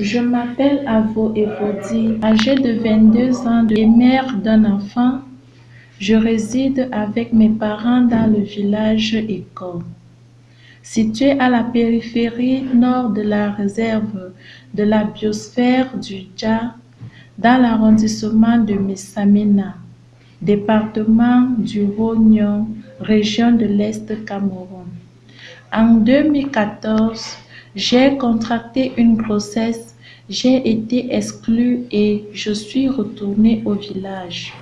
Je m'appelle Avo Evodi, âgée de 22 ans et mère d'un enfant. Je réside avec mes parents dans le village École. Situé à la périphérie nord de la réserve de la biosphère du Dja, dans l'arrondissement de Messamina, département du Rognon, région de l'Est Cameroun. En 2014, j'ai contracté une grossesse, j'ai été exclue et je suis retournée au village.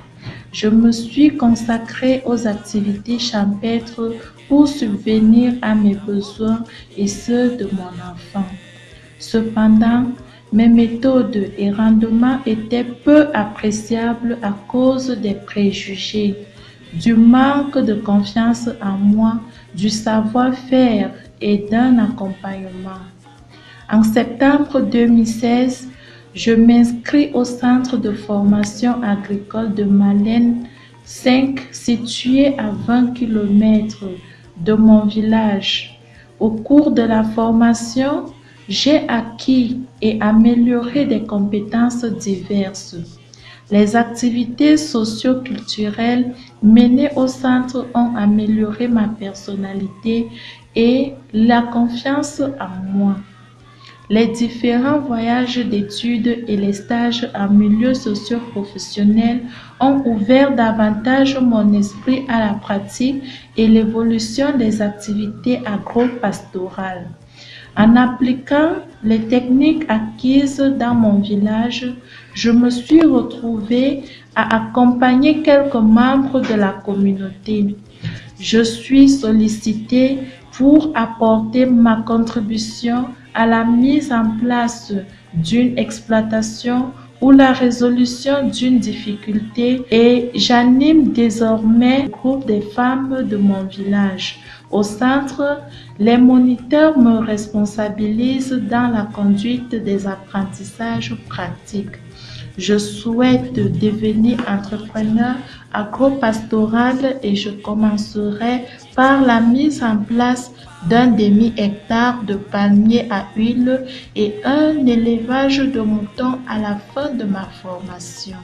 Je me suis consacrée aux activités champêtres pour subvenir à mes besoins et ceux de mon enfant. Cependant, mes méthodes et rendements étaient peu appréciables à cause des préjugés, du manque de confiance en moi, du savoir-faire et d'un accompagnement. En septembre 2016, je m'inscris au centre de formation agricole de Malène 5 situé à 20 km de mon village. Au cours de la formation, j'ai acquis et amélioré des compétences diverses. Les activités socio-culturelles menées au centre ont amélioré ma personnalité et la confiance en moi. Les différents voyages d'études et les stages en milieu socio-professionnel ont ouvert davantage mon esprit à la pratique et l'évolution des activités agro-pastorales. En appliquant les techniques acquises dans mon village, je me suis retrouvée à accompagner quelques membres de la communauté. Je suis sollicitée pour apporter ma contribution à la mise en place d'une exploitation ou la résolution d'une difficulté et j'anime désormais le groupe des femmes de mon village. Au centre, les moniteurs me responsabilisent dans la conduite des apprentissages pratiques. Je souhaite devenir entrepreneur agro-pastoral et je commencerai par la mise en place d'un demi-hectare de palmiers à huile et un élevage de moutons à la fin de ma formation.